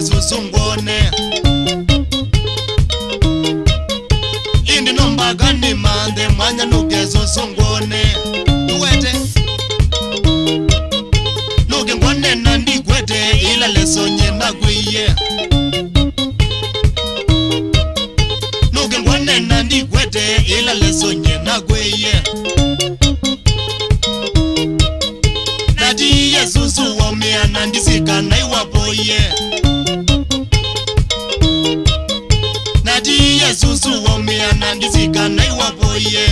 yesu sungone ndizikanaiwapo ye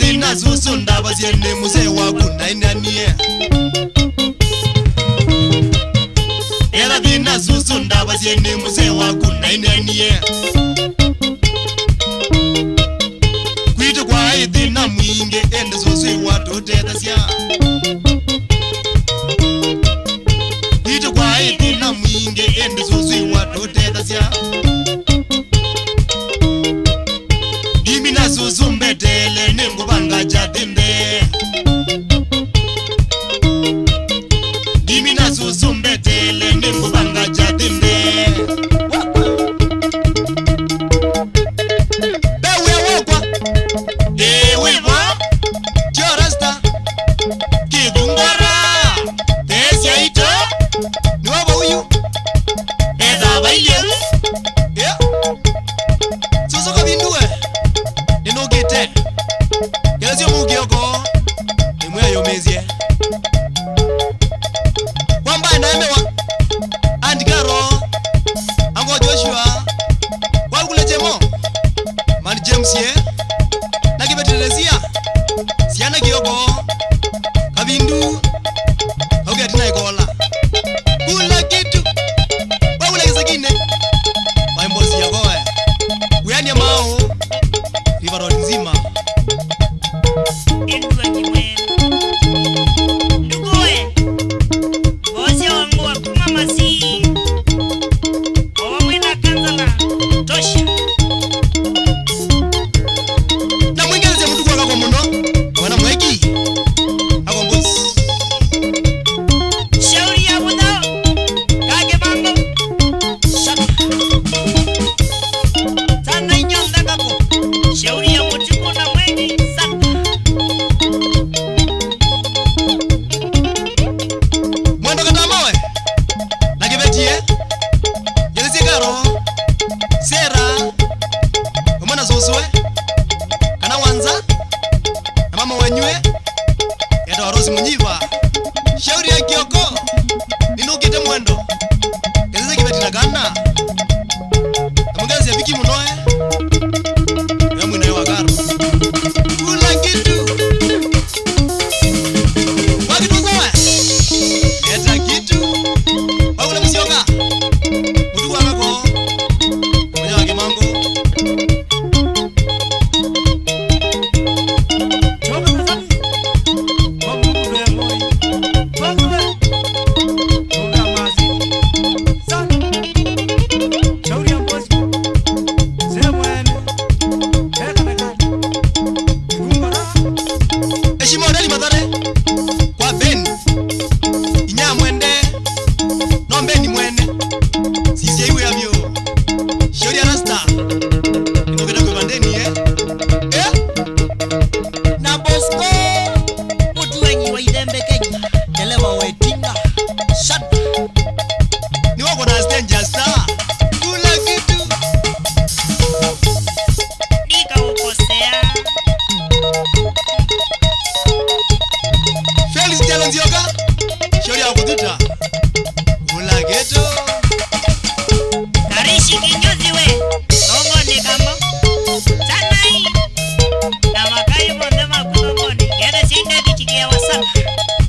ndinazusundaba zyenemuse waku nainanie yera ndinazusundaba zyenemuse waku nainanie mwendo Harusi Rose Munyiva shauri ya Kioko ninukite mwendo kezeze kivetinagana amugezi ya Viki Munoe Thank you. thank you